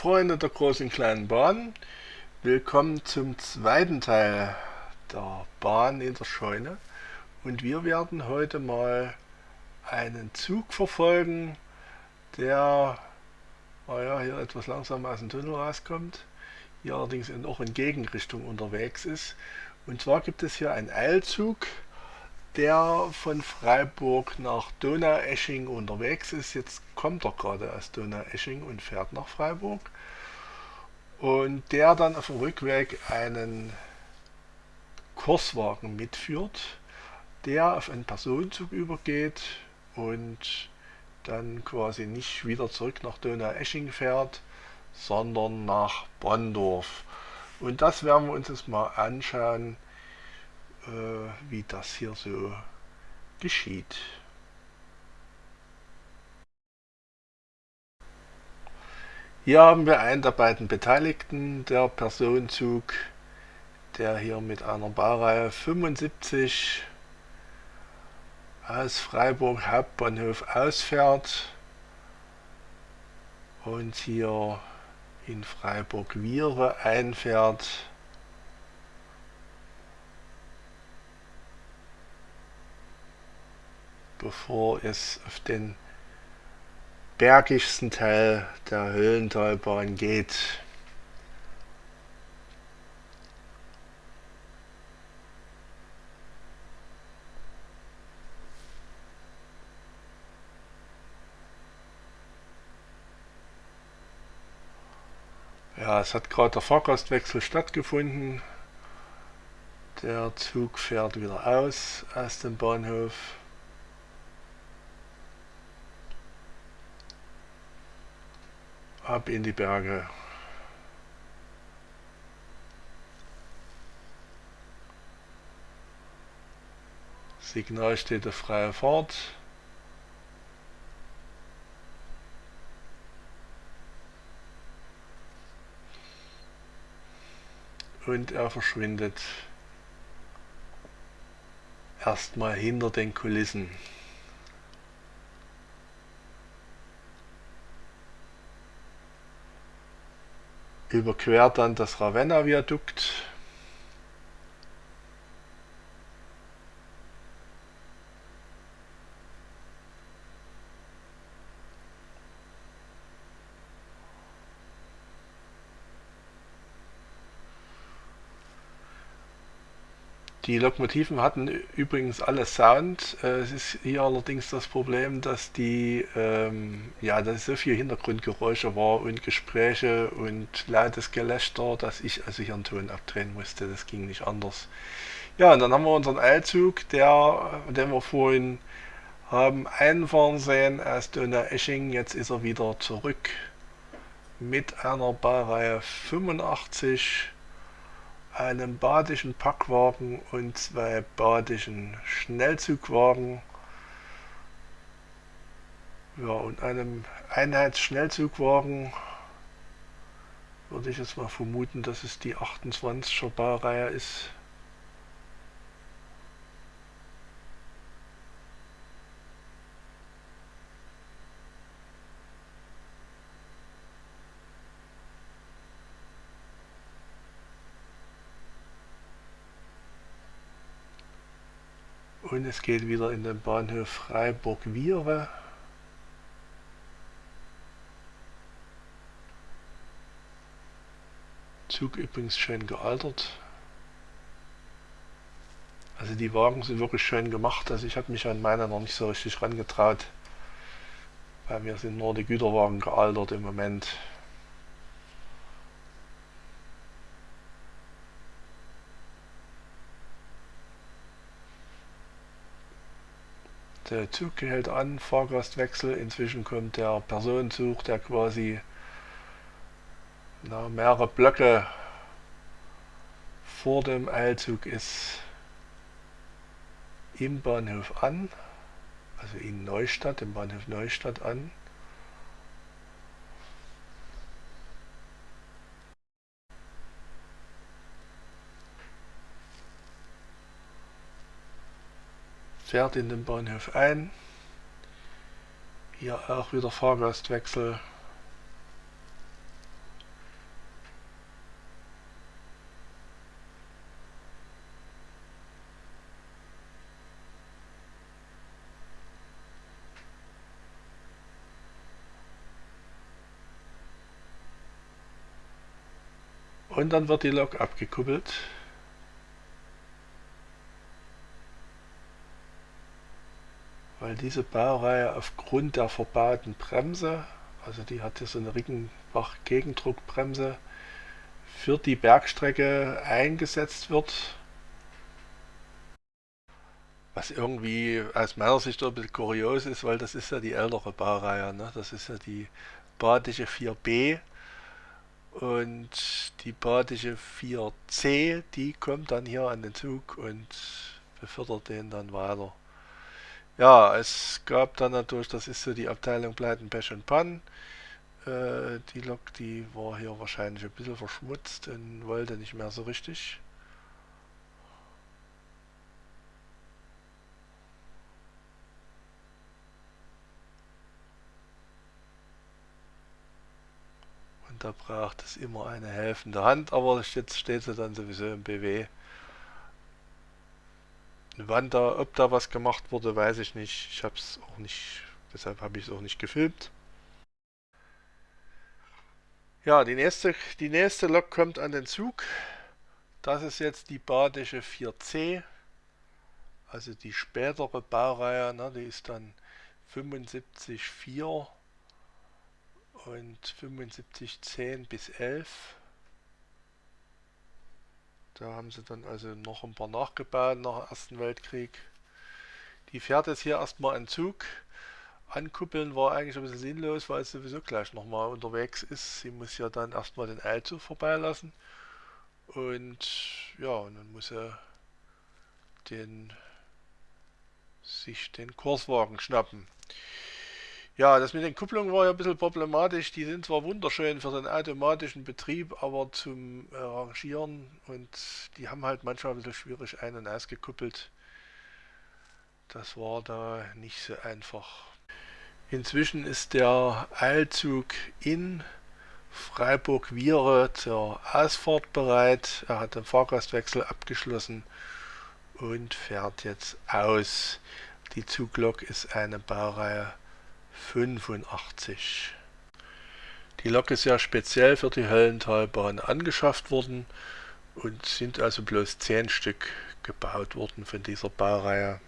Freunde der großen und kleinen Bahn, willkommen zum zweiten Teil der Bahn in der Scheune und wir werden heute mal einen Zug verfolgen, der naja, hier etwas langsam aus dem Tunnel rauskommt, hier allerdings auch in Gegenrichtung unterwegs ist. Und zwar gibt es hier einen Eilzug, der von Freiburg nach Donaueschingen unterwegs ist. Jetzt kommt er gerade aus Donaueschingen und fährt nach Freiburg. Und der dann auf dem Rückweg einen Kurswagen mitführt, der auf einen Personenzug übergeht und dann quasi nicht wieder zurück nach Donaueschingen fährt, sondern nach Bonndorf. Und das werden wir uns jetzt mal anschauen, äh, wie das hier so geschieht. Hier haben wir einen der beiden Beteiligten, der Personenzug, der hier mit einer Baureihe 75 aus Freiburg Hauptbahnhof ausfährt und hier in Freiburg-Viere einfährt. bevor es auf den bergigsten Teil der Höhlentalbahn geht. Ja, es hat gerade der Fahrgastwechsel stattgefunden. Der Zug fährt wieder aus aus dem Bahnhof. Ab in die Berge. Signal steht auf freie Fahrt. Und er verschwindet erstmal hinter den Kulissen. Überquert dann das Ravenna-Viadukt. Die Lokomotiven hatten übrigens alle Sound. Äh, es ist hier allerdings das Problem, dass die, ähm, ja, dass so viel Hintergrundgeräusche war und Gespräche und lautes Gelächter, dass ich also hier einen Ton abdrehen musste. Das ging nicht anders. Ja, und dann haben wir unseren Eilzug, der, den wir vorhin haben einfahren sehen aus Donaueschingen. Jetzt ist er wieder zurück mit einer Baureihe 85 einem badischen Packwagen und zwei badischen Schnellzugwagen ja, und einem Einheitsschnellzugwagen würde ich jetzt mal vermuten, dass es die 28er Baureihe ist. Und es geht wieder in den Bahnhof Freiburg-Viere. Zug übrigens schön gealtert. Also die Wagen sind wirklich schön gemacht. Also ich habe mich an meiner noch nicht so richtig rangetraut. Bei mir sind nur die Güterwagen gealtert im Moment. Der Zug hält an, Fahrgastwechsel, inzwischen kommt der Personenzug, der quasi na, mehrere Blöcke vor dem Eilzug ist, im Bahnhof an, also in Neustadt, im Bahnhof Neustadt an. fährt in den Bahnhof ein. Hier auch wieder Fahrgastwechsel. Und dann wird die Lok abgekuppelt. Weil diese Baureihe aufgrund der verbauten Bremse, also die hat hier so eine Rickenbach-Gegendruckbremse, für die Bergstrecke eingesetzt wird. Was irgendwie aus meiner Sicht ein bisschen kurios ist, weil das ist ja die ältere Baureihe. Ne? Das ist ja die Badische 4b und die Badische 4c, die kommt dann hier an den Zug und befördert den dann weiter. Ja, es gab dann natürlich, das ist so die Abteilung Pleiten, Pech und Pann. Äh, die Lok, die war hier wahrscheinlich ein bisschen verschmutzt und wollte nicht mehr so richtig. Und da braucht es immer eine helfende Hand, aber jetzt steht sie dann sowieso im BW. Wann da, ob da was gemacht wurde, weiß ich nicht. Ich habe es auch nicht, deshalb habe ich es auch nicht gefilmt. Ja, die nächste, die nächste Lok kommt an den Zug. Das ist jetzt die badische 4C, also die spätere Baureihe, ne, die ist dann 75,4 und 75,10 bis 11. Da haben sie dann also noch ein paar nachgebaut nach dem Ersten Weltkrieg. Die fährt jetzt hier erstmal einen Zug Ankuppeln war eigentlich ein bisschen sinnlos, weil es sowieso gleich nochmal unterwegs ist. Sie muss ja dann erstmal den Eilzug vorbeilassen. Und ja, und dann muss er den, sich den Kurswagen schnappen. Ja, das mit den Kupplungen war ja ein bisschen problematisch. Die sind zwar wunderschön für den automatischen Betrieb, aber zum Rangieren und die haben halt manchmal ein bisschen schwierig ein- und ausgekuppelt. Das war da nicht so einfach. Inzwischen ist der Eilzug in Freiburg-Viere zur Ausfahrt bereit. Er hat den Fahrgastwechsel abgeschlossen und fährt jetzt aus. Die Zuglok ist eine Baureihe 85. Die Lok ist ja speziell für die Höllentalbahn angeschafft worden und sind also bloß 10 Stück gebaut worden von dieser Baureihe.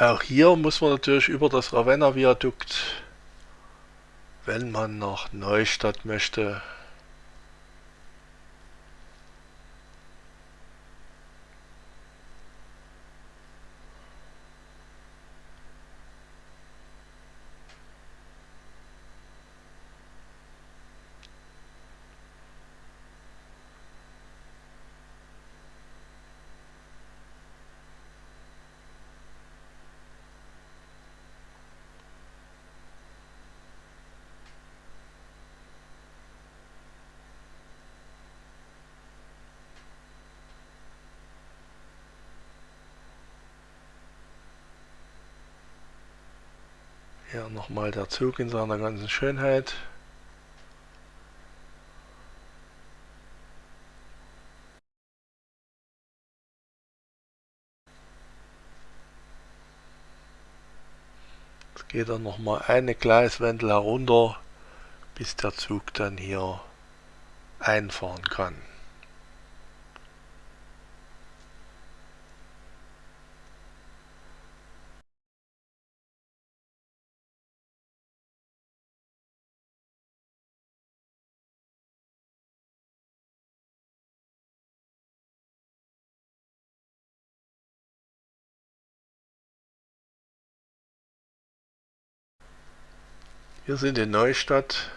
Auch hier muss man natürlich über das Ravenna-Viadukt, wenn man nach Neustadt möchte, Hier nochmal der Zug in seiner ganzen Schönheit. Jetzt geht dann nochmal eine Gleiswendel herunter, bis der Zug dann hier einfahren kann. Wir sind in Neustadt.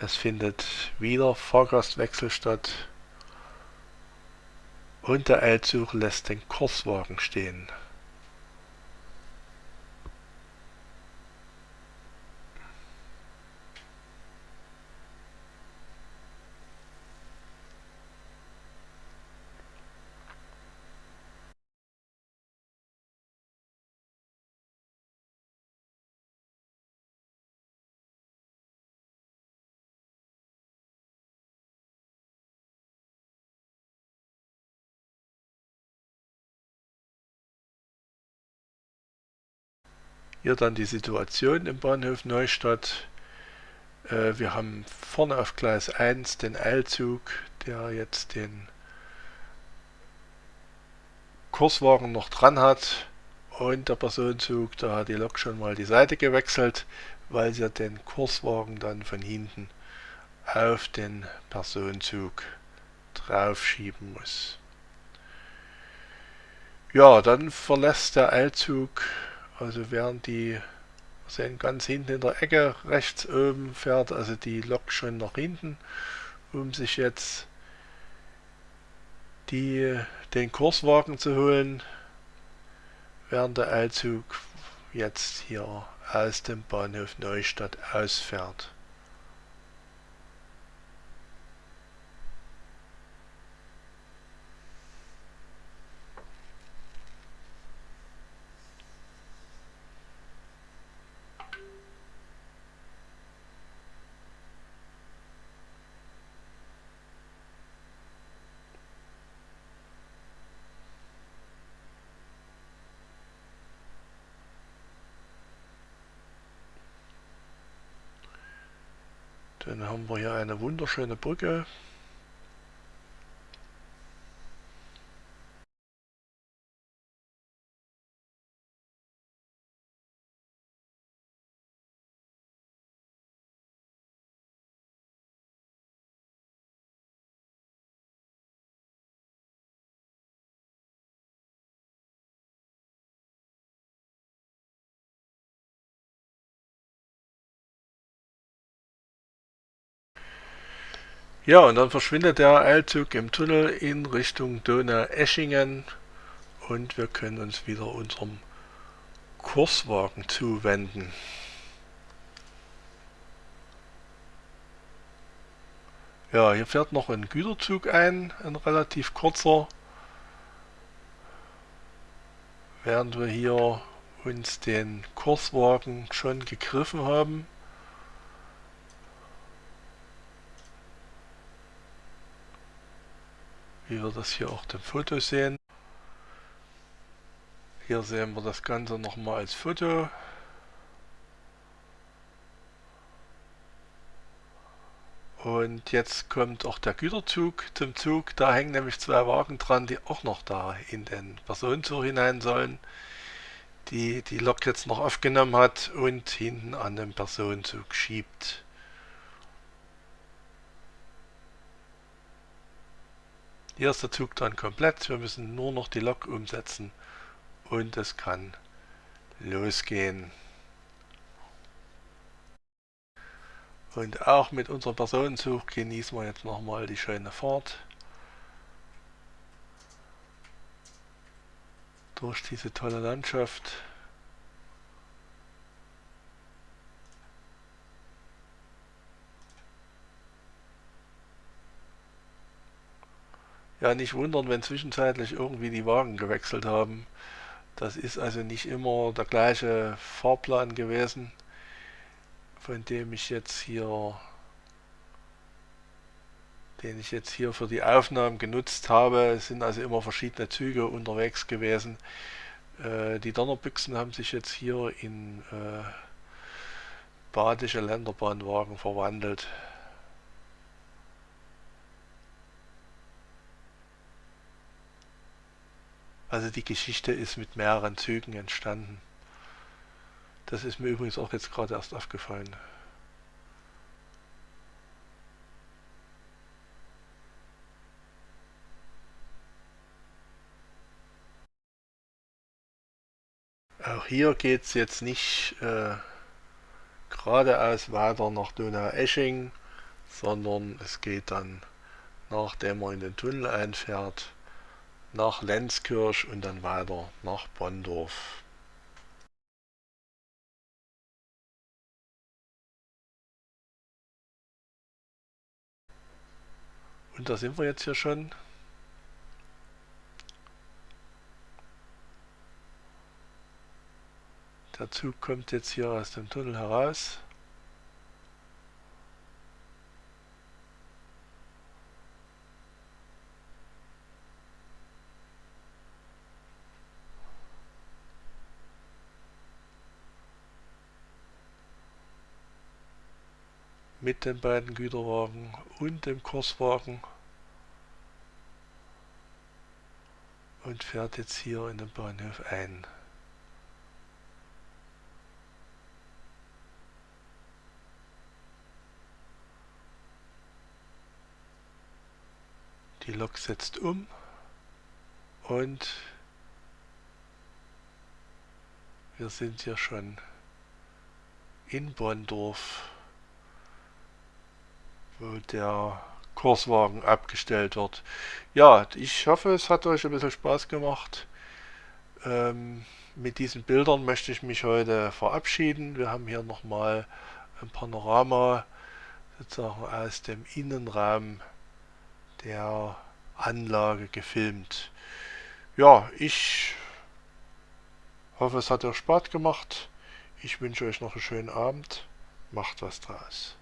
Es findet wieder Fahrgastwechsel statt. Und der Eilzug lässt den Kurswagen stehen. Hier dann die Situation im Bahnhof Neustadt. Äh, wir haben vorne auf Gleis 1 den Eilzug, der jetzt den Kurswagen noch dran hat und der Personenzug, da hat die Lok schon mal die Seite gewechselt, weil sie den Kurswagen dann von hinten auf den Personenzug draufschieben muss. Ja, dann verlässt der Eilzug also während die sehen ganz hinten in der Ecke rechts oben fährt also die Lok schon nach hinten, um sich jetzt die, den Kurswagen zu holen, während der Eilzug jetzt hier aus dem Bahnhof Neustadt ausfährt. Dann haben wir hier eine wunderschöne Brücke. Ja, und dann verschwindet der Eilzug im Tunnel in Richtung Donau-Eschingen und wir können uns wieder unserem Kurswagen zuwenden. Ja, hier fährt noch ein Güterzug ein, ein relativ kurzer, während wir hier uns den Kurswagen schon gegriffen haben. Wie wir das hier auch dem Foto sehen. Hier sehen wir das Ganze nochmal als Foto. Und jetzt kommt auch der Güterzug zum Zug. Da hängen nämlich zwei Wagen dran, die auch noch da in den Personenzug hinein sollen, die die Lok jetzt noch aufgenommen hat und hinten an den Personenzug schiebt. Hier ist der Zug dann komplett. Wir müssen nur noch die Lok umsetzen und es kann losgehen. Und auch mit unserem Personenzug genießen wir jetzt nochmal die schöne Fahrt. Durch diese tolle Landschaft. Ja, nicht wundern, wenn zwischenzeitlich irgendwie die Wagen gewechselt haben. Das ist also nicht immer der gleiche Fahrplan gewesen, von dem ich jetzt hier, den ich jetzt hier für die Aufnahmen genutzt habe. Es sind also immer verschiedene Züge unterwegs gewesen. Äh, die Donnerbüchsen haben sich jetzt hier in äh, badische Länderbahnwagen verwandelt. Also die Geschichte ist mit mehreren Zügen entstanden. Das ist mir übrigens auch jetzt gerade erst aufgefallen. Auch hier geht es jetzt nicht äh, geradeaus weiter nach Donau-Esching, sondern es geht dann, nachdem man in den Tunnel einfährt, nach Lenzkirch und dann weiter nach Bonndorf. Und da sind wir jetzt hier schon. Der Zug kommt jetzt hier aus dem Tunnel heraus. Mit den beiden Güterwagen und dem Kurswagen und fährt jetzt hier in den Bahnhof ein. Die Lok setzt um und wir sind hier schon in Bonndorf wo der Kurswagen abgestellt wird. Ja, ich hoffe, es hat euch ein bisschen Spaß gemacht. Ähm, mit diesen Bildern möchte ich mich heute verabschieden. Wir haben hier nochmal ein Panorama sozusagen aus dem Innenraum der Anlage gefilmt. Ja, ich hoffe, es hat euch Spaß gemacht. Ich wünsche euch noch einen schönen Abend. Macht was draus.